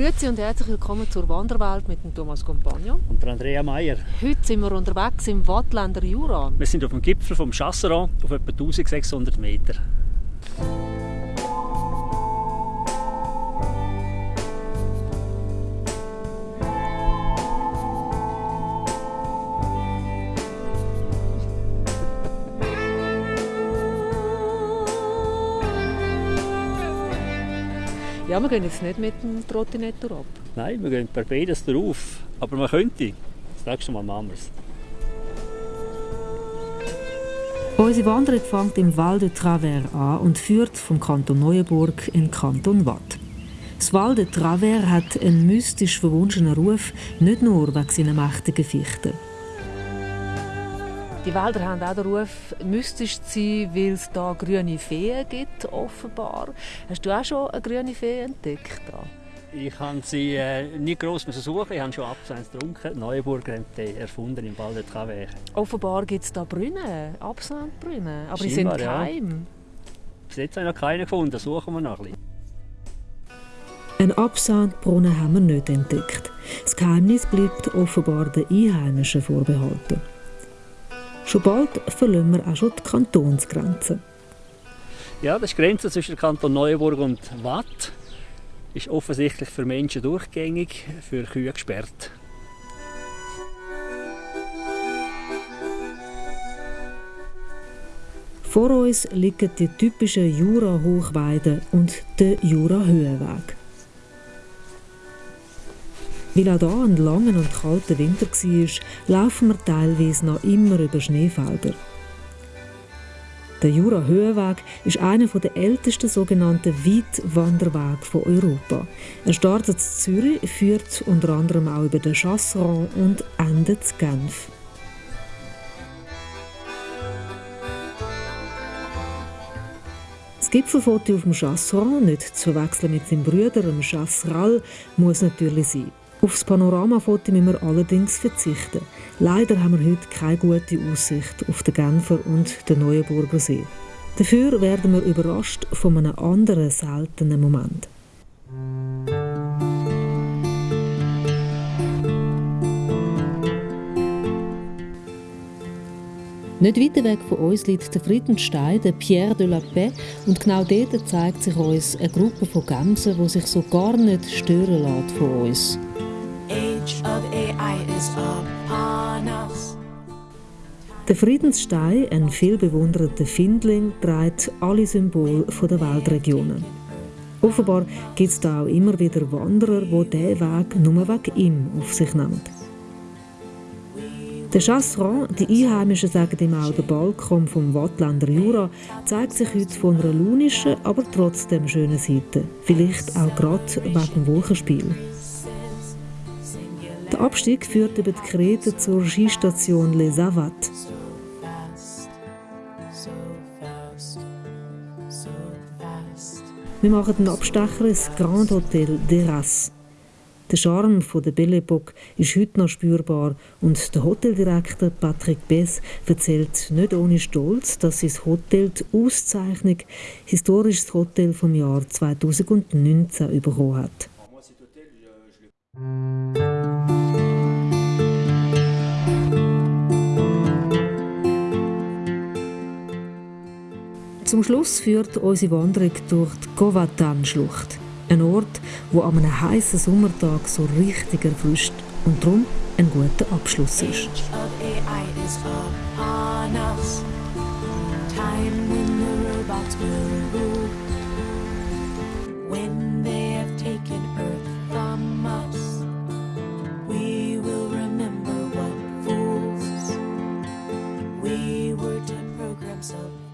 Grüezi und herzlich willkommen zur Wanderwelt mit dem Thomas Compagno. Und der Andrea Meier. Heute sind wir unterwegs im Wattländer Jura. Wir sind auf dem Gipfel vom Chasseron auf etwa 1600 Meter. Ja, wir gehen jetzt nicht mit dem Trottinett ab. Nein, wir gehen per beides drauf. Aber man könnte. Das nächste Mal machen wir es. Unsere Wanderung fängt im Val de Travers an und führt vom Kanton Neuenburg in den Kanton Watt. Das Val de Travers hat einen mystisch verwunschenen Ruf, nicht nur wegen seiner mächtigen Fichten. Die Wälder haben auch den Ruf, mystisch zu sein, weil es da grüne Feen gibt, offenbar. Hast du auch schon eine grüne Fee entdeckt? Da? Ich habe sie äh, nicht gross suchen, ich habe schon Absence getrunken. Neuenburger haben die erfunden im Val de Travers. Offenbar gibt es da Brunnen, Absandbrunnen, aber die sind geheim. Ja. Bis jetzt habe ich noch keinen gefunden, suchen wir noch ein bisschen. Einen Absandbrunnen haben wir nicht entdeckt. Das Geheimnis bleibt offenbar den Einheimischen vorbehalten. Schon bald verlieren wir auch schon die Kantonsgrenze. Ja, das ist die Grenze zwischen Kanton Neuenburg und Watt. Ist offensichtlich für Menschen durchgängig, für Kühe gesperrt. Vor uns liegen die typischen Jura-Hochweiden und der Jura-Höhenweg. Weil auch hier ein langer und kalter Winter war, laufen wir teilweise noch immer über Schneefelder. Der Jura-Höhenweg ist einer der ältesten sogenannten Weitwanderwege von Europa. Er startet in Zürich, führt unter anderem auch über den Chasseron und endet in Genf. Das Gipfelfoto auf dem Chasseron, nicht zu verwechseln mit seinem Bruder, dem Chasseral, muss natürlich sein. Aufs Panoramafoto müssen wir allerdings verzichten. Leider haben wir heute keine gute Aussicht auf den Genfer und den Neuenburger See. Dafür werden wir überrascht von einem anderen seltenen Moment. Nicht weit weg von uns liegt der Friedenstein, der Pierre de la Paix, und genau dort zeigt sich uns eine Gruppe von Gämsen, die sich so gar nicht stören lässt von uns age of AI is upon us. Der Friedensstein, ein viel bewunderter Findling, trägt alle Symbole der Weltregionen. Offenbar gibt es da auch immer wieder Wanderer, die diesen Weg nur wegen ihm auf sich nehmen. Der Chasseron, die Einheimischen sagen ihm auch der Balkon vom Wattländer Jura, zeigt sich heute von einer launischen, aber trotzdem schönen Seite. Vielleicht auch gerade wegen dem Wolkenspiel. Der Abstieg führt über die Krete zur Skistation Les Avats. Wir machen den Abstecher ins Grand Hotel d'Eras. Der Charme der Belle Époque ist heute noch spürbar und der Hoteldirektor Patrick Bess erzählt nicht ohne Stolz, dass sein Hotel die Auszeichnung Historisches Hotel vom Jahr 2019 bekommen hat. Zum Schluss führt unsere Wanderung durch die Covatan-Schlucht. Ein Ort, wo an einem heißen Sommertag so richtig erfrischt und darum ein guter Abschluss ist. We were to program so